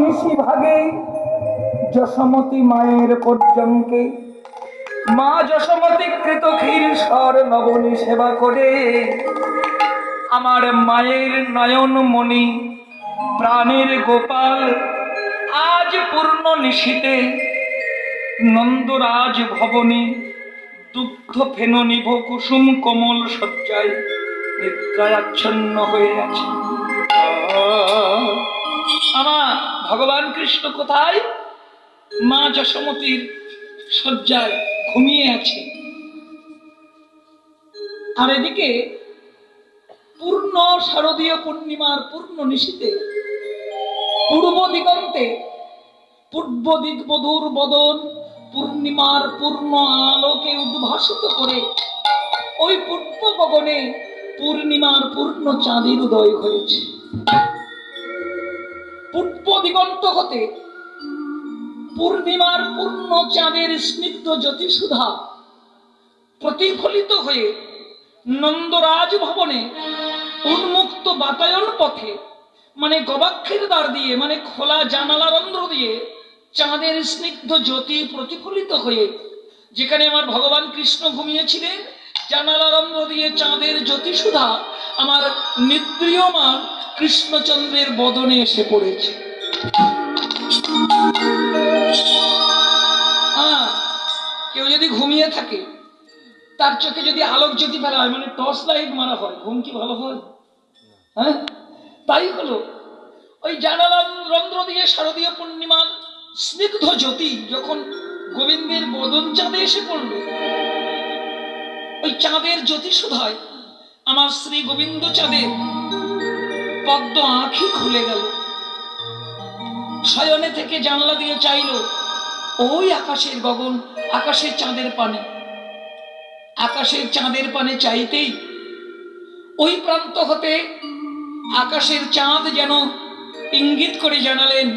নিশি ভাগে যশমতী মায়ের পর্যঙ্কে মা যশমতী কৃত ক্ষীর স্বর নবনী সেবা করে। আমার মায়ের নয়ন মণি, প্রাণের গোপাল, আজ পূর্ণ নিশীতে নন্দরাজ ভবনী দুগ্ধ ফেন নিভ কুসুম কোমল শয্যায় নিদ্রায় আচ্ছন্ন হয়ে আছে। আমার ভগবান কৃষ্ণ কোথায়? মা যশোমতীর শয্যায় ঘুমিয়ে আছে। আর এদিকে পূর্ণ শারদীয় পূর্ণিমার পূর্ণ নিশীতে পূর্ব দিগন্তে পূর্ব দিক বধুর বদন পূর্ণিমার পূর্ণ আলোকে উদ্ভাসিত করে ওই পূর্ব গগনে পূর্ণিমার পূর্ণ চাঁদের উদয় হয়েছে। পূর্ব দিগন্ত হতে পূর্ণিমার পূর্ণ চাঁদের স্নিগ্ধ জ্যোতিষুধা প্রতিফলিত হয়ে নন্দরাজ ভবনে উন্মুক্ত বাতায়ন পথে মানে গবাক্ষের দ্বার দিয়ে মানে খোলা জানালা রন্ধ্র দিয়ে চাঁদের স্নিগ্ধ জ্যোতি প্রতিফলিত হয়ে, যেখানে আমার ভগবান কৃষ্ণ ঘুমিয়েছিলেন জানালা রন্ধ্র দিয়ে চাঁদের জ্যোতি সুধা আমার নিদ্রিয়মান কৃষ্ণচন্দ্রের বদনে এসে পড়েছে। কেউ যদি ঘুমিয়ে থাকে, তার চোখে যদি আলোক জ্যোতি ফেলা হয় মানে টর্চ লাইট মারা হয় ঘুম কি ভালো হয়? হ্যাঁ? তাই হলো, ওই জানালা রন্ধ্র দিয়ে শারদীয় পূর্ণিমার স্নিগ্ধ জ্যোতি যখন গোবিন্দের বদন চাঁদে এসে পড়ল, ওই চাঁদের জ্যোতি সুধায় আমার শ্রী গোবিন্দ চাঁদের পদ্ম আঁখি খুলে গেল। শয়নে থেকে জানলা দিয়ে চাইল, ওই আকাশের গগন, আকাশের চাঁদের পানে। আকাশের চাঁদের পানে চাইতেই ওই প্রান্ত হতে আকাশের চাঁদ যেন ইঙ্গিত করে জানালেন,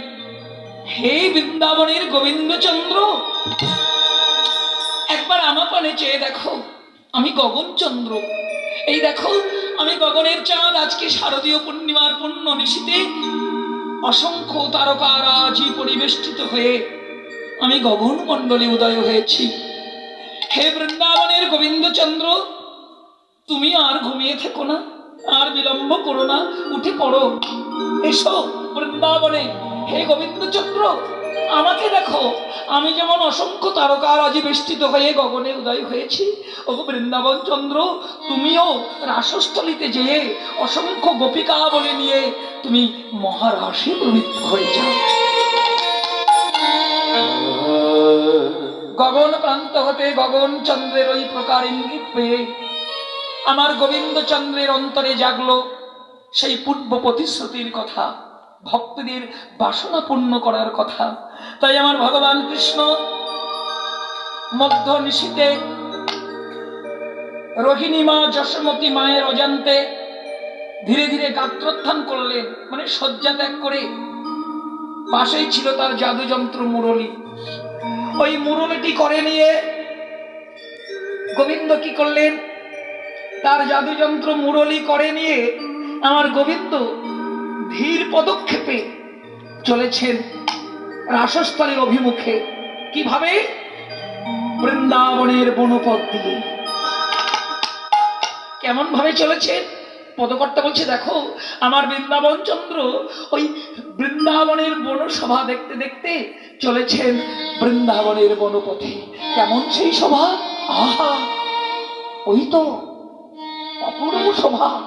হে বৃন্দাবনের গোবিন্দচন্দ্র, একবার আমার পানে চেয়ে দেখো, আমি গগনচন্দ্র। এই দেখো, আমি গগনের চাঁদ আজকে শারদীয় পূর্ণিমার পূর্ণ নিশীতে অসংখ্য তারকারাজি পরিবেষ্টিত হয়ে আমি গগন মণ্ডলে উদয় হয়েছি। হে বৃন্দাবনের গোবিন্দচন্দ্র, তুমি আর ঘুমিয়ে থেকো না, আর বিলম্ব করো না, উঠে পড়ো। এসো বৃন্দাবনে। হে গোবিন্দচন্দ্র আমাকে দেখো, আমি যেমন অসংখ্য তারকার আজ বেষ্টিত হয়ে গগনে উদয় হয়েছি। ও বৃন্দাবন চন্দ্র, তুমিও রাসস্থলিতে যেয়ে অসংখ্য গোপিকা বলে নিয়ে তুমি মহারাশি প্রবৃত্ত হয়ে যাও। গগন প্রান্ত হতে গগন চন্দ্রের ওই প্রকার ইঙ্গিত পেয়ে আমার গোবিন্দ চন্দ্রের অন্তরে জাগলো সেই পূর্ব প্রতিশ্রুতির কথা। ভক্তদের বাসনা পূর্ণ করার কথা। তাই আমার ভগবান কৃষ্ণ মধ্য নিশীতে রোহিণী মা যশোমতী মায়ের অজান্তে ধীরে ধীরে গাত্রোত্থান করলেন মানে শয্যা ত্যাগ করে পাশেই ছিল তার জাদুযন্ত্র মুরলী। ওই মুরলিটি করে নিয়ে গোবিন্দ কি করলেন? তার জাদুযন্ত্র মুরলি করে নিয়ে আমার গোবিন্দ ধীর পদক্ষেপে চলেছেন রাসস্থলের অভিমুখে। কীভাবে? বৃন্দাবনের বনপথ দিয়ে। কেমন ভাবে চলেছেন? পদকর্তা বলছে, দেখো, আমার বৃন্দাবন চন্দ্র ওই বৃন্দাবনের বনসভা দেখতে দেখতে চলেছেন বৃন্দাবনের বনপথে। কেমন সেই সভা? আহা! ওই তো অপূর্ব শোভা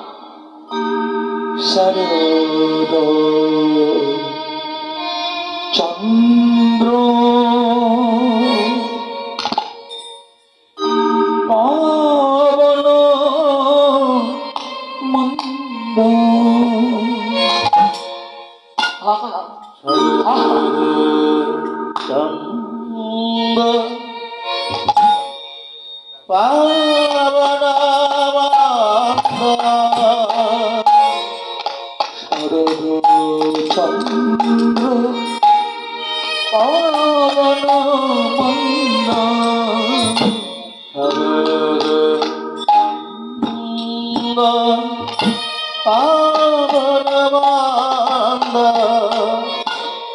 শরদ চন্দ্র পাবন মন্দ আহা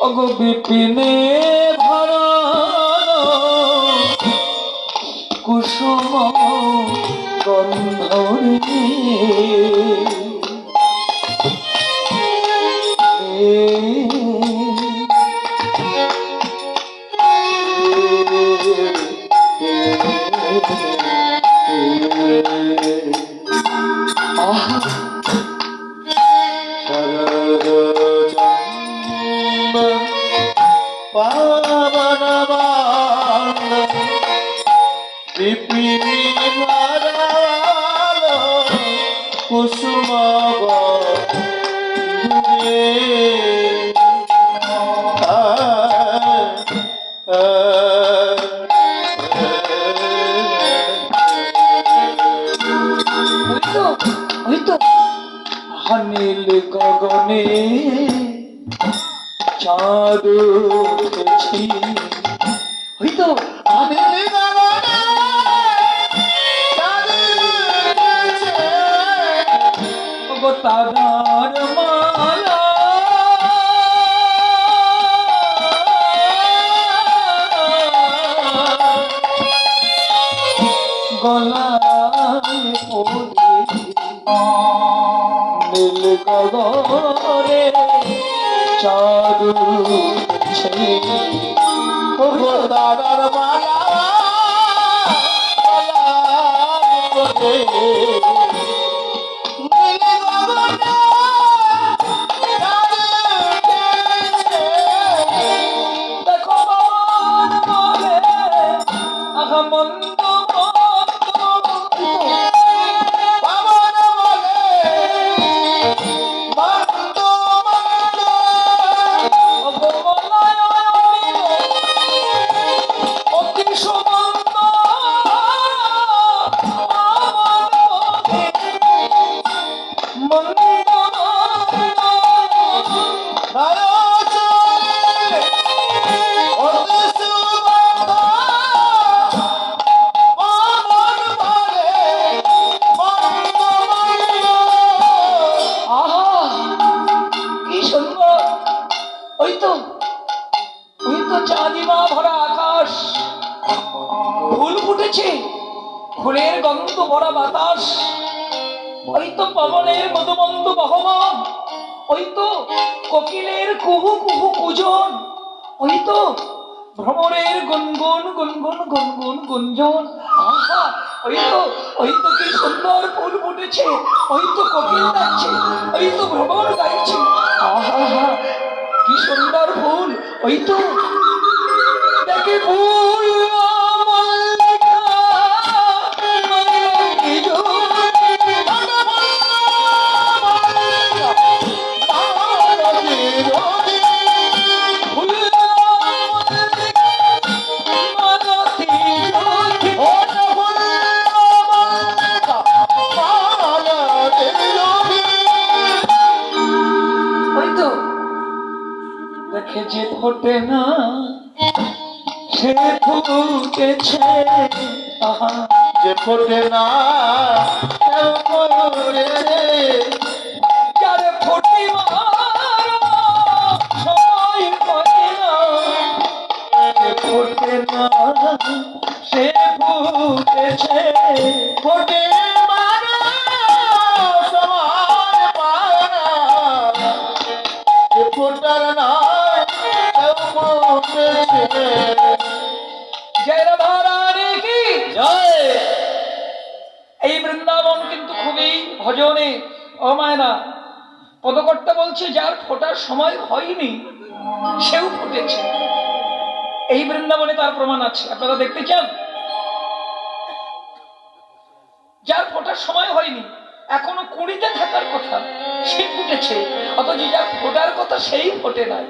পাবন বিপিনে ধর কুসুম গন্ধরে কুসুম ওই উঠেছে ওগো তারার মালা গুনগুন গুনগুন গুঞ্জন আহা, ওই তো ওই তো কি সুন্দর ফুল ফুটেছে, ওই তো কোকিল ডাকছে, ওই তো ভ্রমণ গাইছে। আহা, কি সুন্দর ফুল, ওই তো। দেখে ফুল দেখে যে ফোটে না সে ফুটেছে যে ফোটে না এই বৃন্দাবন কিন্তু খুবই ভজনে। ও মায়না পদকর্তা বলছে যার ফোটার সময় হয়নি সেও ফুটেছে। এই বৃন্দাবনে তার প্রমাণ আছে। আপনারা দেখতে চান? যার ফোটার সময় হয়নি এখনও কুড়িতে থাকার কথা সে ফুটেছে। অথচ যার ফোটার কথা সেই ফোটে নাই।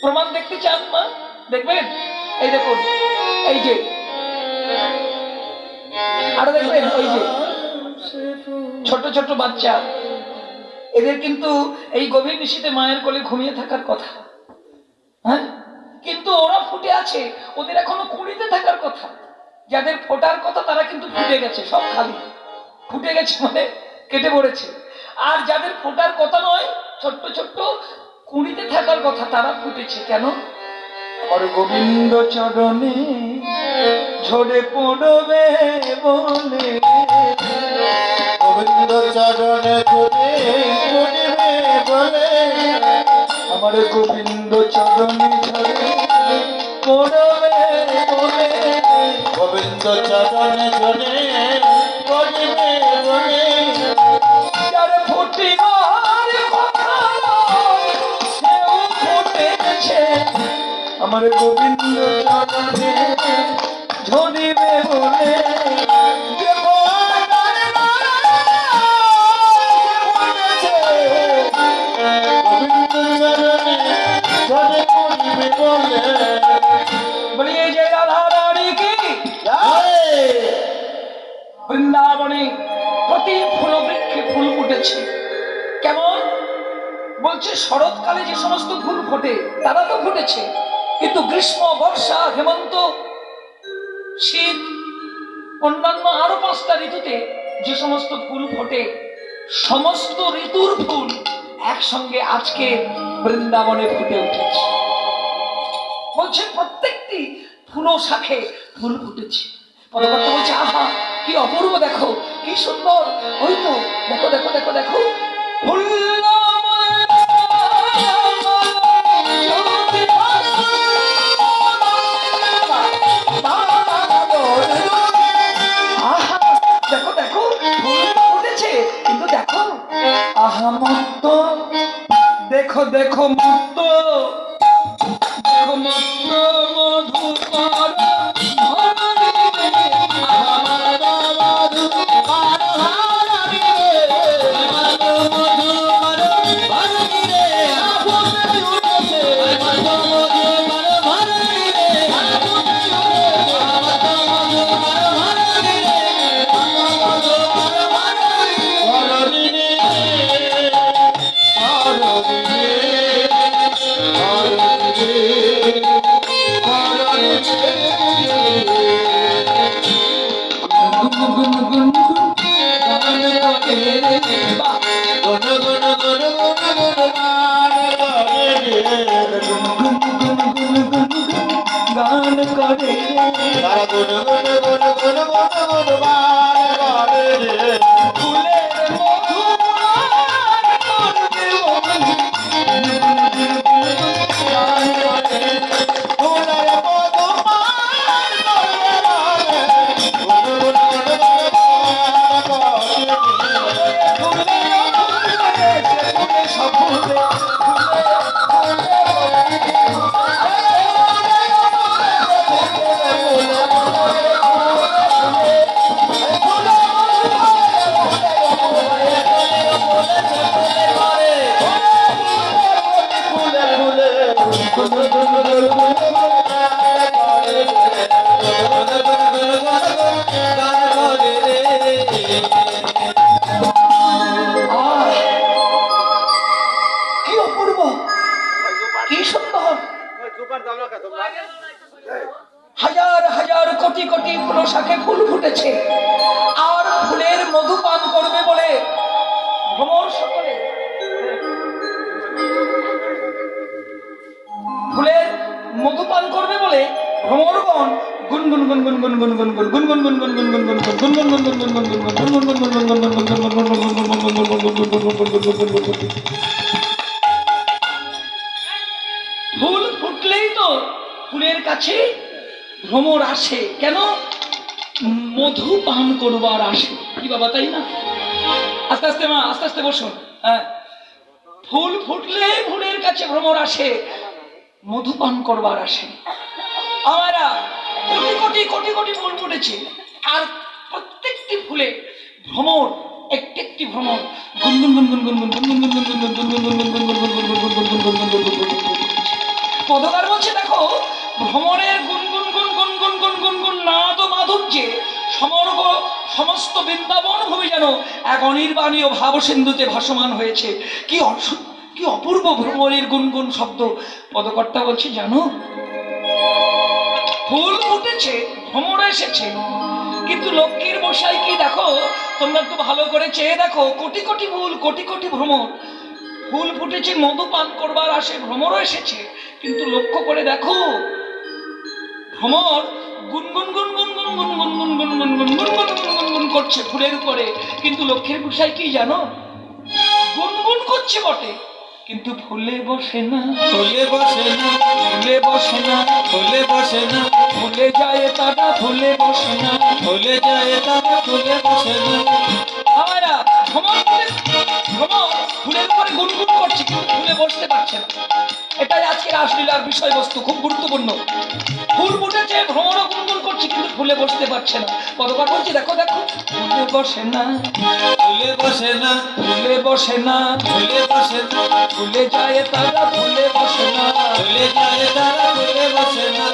প্রমাণ দেখতে চান মা? দেখবেন? এই দেখুন এই যে। আরও দেখবেন, ওই যে। ছোট ছোট বাচ্চা। এদের কিন্তু এই গভীর নিশীতে মায়ের কোলে ঘুমিয়ে থাকার কথা। হ্যাঁ? কিন্তু ওরা ফুটে আছে। ওদের এখনও কুড়িতে থাকার কথা। যাদের ফোটার কথা তারা কিন্তু ফুটে গেছে, সব খালি। ফুটে গেছে মানে কেটে পড়েছে। আর যাদের ফোটার কথা নয়, ছোট্ট ছোট্ট কুড়িতে থাকার কথা তারা ফুটেছে। কেন? আর গোবিন্দ চরণে ঝরে পড়বে বলে। গোবিন্দ চরণে ঝরে পড়বে বলে। আমার গোবিন্দ চরণে ঝরে পড়বে বলে। গোবিন্দ চরণে ঝরে রাধা রানী কি জয়! বৃন্দাবনে ফুল ফুল ফুটেছে কেমন বলছে শরৎকালে যে সমস্ত ফুল ফোটে, তারা তো ফুটেছে কিন্তু গ্রীষ্ম, বর্ষা, হেমন্ত, শীত, অন্যান্য আরও পাঁচটা ঋতুতে যে সমস্ত ফুল ফোটে, সমস্ত ঋতুর ফুল একসঙ্গে আজকে বৃন্দাবনে ফুটে উঠেছে। বলছে, প্রত্যেকটি ফুলো শাখে ফুল ফুটেছে। বলছে, আহা, কি অপূর্ব, দেখো, কি সুন্দর। ওই তো, দেখো দেখো দেখো দেখো, ফুল আহা মত্ত। দেখো দেখো মত্ত। গুন গুন গুন গুন গুন গুন গুন গুন গুন গুন গুন গুন গুন গুন গুন গুন গুন গুন গুন ফুল ফুটলেই তো ফুলের কাছে ভ্রমর আসে কেন মধু পান করবার আসে কি বাবা তাই না আস্তে আস্তে মা আস্তে আস্তে বসুন হ্যাঁ ফুল ফুটলে ফুলের কাছে ভ্রমর আসে মধু পান করবার আসে আমারা কোটি কোটি কোটি কোটি ফুল ফুটেছে আর প্রত্যেকটি ফুলে ভ্রমর একটি একটি ভ্রমর গুনগুন গুনগুন গুনগুন গুনগুন গুনগুন গুনগুন গুনগুন গুনগুন গুনগুন গুনগুন গুনগুন গুনগুন গুনগুন গুনগুন গুনগুন পদকার বলছে দেখো ভ্রমণের গুনগুন গুন গুন গুন গুন গুন গুন নাদ ও মাধুর্যে সমগ্র সমস্ত বৃন্দাবন ভূমি যেন এক অনির্বাণীয় ভাব সিন্ধুতে ভাসমান হয়েছে কি কি অপূর্ব ভ্রমণের গুনগুন শব্দ পদকর্তা বলছে জানো ফুল ফুটেছে ভ্রমর এসেছে। কিন্তু লক্ষ্মীর মশাই কি দেখো? তোমরা একটু ভালো করে চেয়ে দেখো। কোটি কোটি ফুল, কোটি কোটি ভ্রমর। ফুল ফুটেছে, মধু পান করবার আসে, ভ্রমরও এসেছে। কিন্তু লক্ষ্য করে দেখো, ভ্রমর গুনগুন গুনগুন গুনগুন গুনগুন গুনগুন গুনগুন গুনগুন গুনগুন করছে ফুলের উপরে। কিন্তু লক্ষ্মীর গোসাই কি জানো? গুনগুন করছে বটে। কিন্তু ফুলে বসে না। ফুলে বসে না ফুলে বসে না ফুলে বসে না। ফুলে যায় তারা ফুলে বসে না। ফুলে যায় তারা ফুলে বসে না। আমরা ভ্রমণ করে ভ্রমণ ফুলের উপরে গুনগুন করছে কিন্তু ফুলে বসতে পারছে না। এটাই আজকের আসলীলার বিষয়বস্তু খুব গুরুত্বপূর্ণ। ফুল ফুটেছে ভ্রমণও গুনগুন করছে কিন্তু ফুলে বসতে পারছে না। কতবার বলছি দেখো দেখো ফুলে বসে না। ফুলে বসে না। ফুলে বসে না। ফুলে বসে না। ফুলে যায় তারা ফুলে বসে না। ফুলে যায় তারা ফুলে বসে না।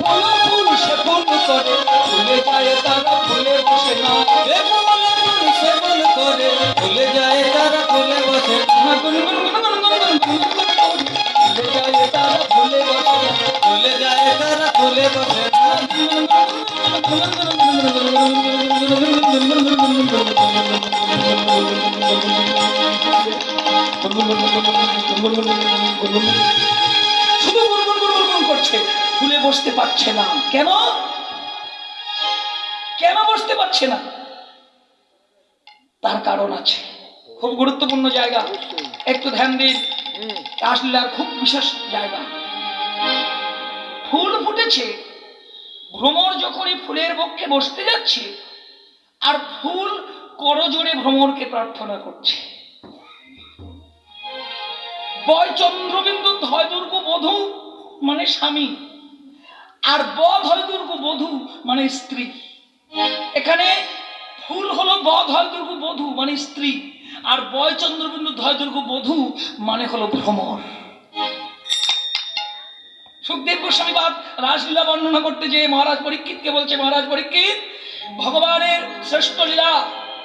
ফুল ফুল সে ফুল করে। ফুলে যায় তারা ফুলে বসে না। বসতে পারছে না। কেন? কেন বসতে পারছে না? তার কারণ আছে। খুব গুরুত্বপূর্ণ জায়গা। একটু ধ্যান দিন। আসলে আর খুব বিশেষ জায়গা। ফুল ফুটেছে। ভ্রমর যখনই ফুলের পক্ষে বসতে যাচ্ছে, আর ফুল করজোড়ে ভ্রমরকে প্রার্থনা করছে। বয় চন্দ্রবিন্দু ধয় দুর্গ বধূ মানে স্বামী। আর বধ হয় দুর্গ বধূ মানে স্ত্রী। এখানে ফুল হলো বধ হয় দুর্গ বধূ মানে স্ত্রী। আর বয় চন্দ্রবিন্দু ধয় দুর্গ বধূ মানে হলো ভ্রমর। সুখদেব গোস্বামী বাদ রাসলীলা বর্ণনা করতে যে মহারাজ পরীক্ষিতকে বলছে, মহারাজ পরীক্ষিত, ভগবানের শ্রেষ্ঠ লীলা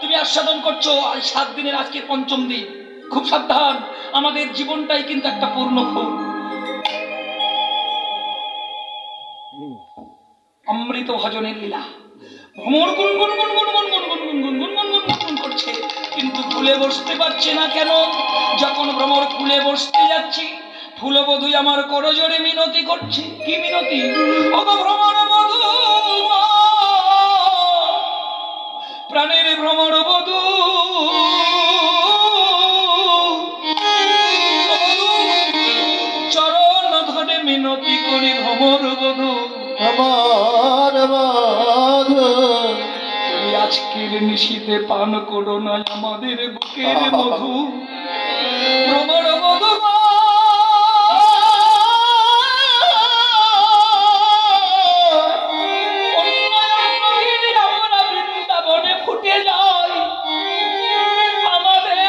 তুমি আস্বাদন করছ সাত দিনের, আজকে পঞ্চম দিন। খুব সাবধান, আমাদের জীবনটাই কিন্তু একটা পূর্ণ ফুল অমৃত ভজনের লীলা ভ্রমর গুন গুন গুন গুন গুন গুন গুন গুন গুন গুন গুন গুন করছে কিন্তু ফুলে বসতে পারছে না কেন যখন ভ্রমর ফুলে বসতে যাচ্ছি ফুলবধুই আমার করজোরে মিনতি করছে কি মিনতি ভ্রমর বধূ প্রাণের ভ্রমর বধূ চরণ ধরে মিনতি করি ভ্রমর বধূ বাধ আজকের নিশীতে পান করো না আমাদের বুকের মধু।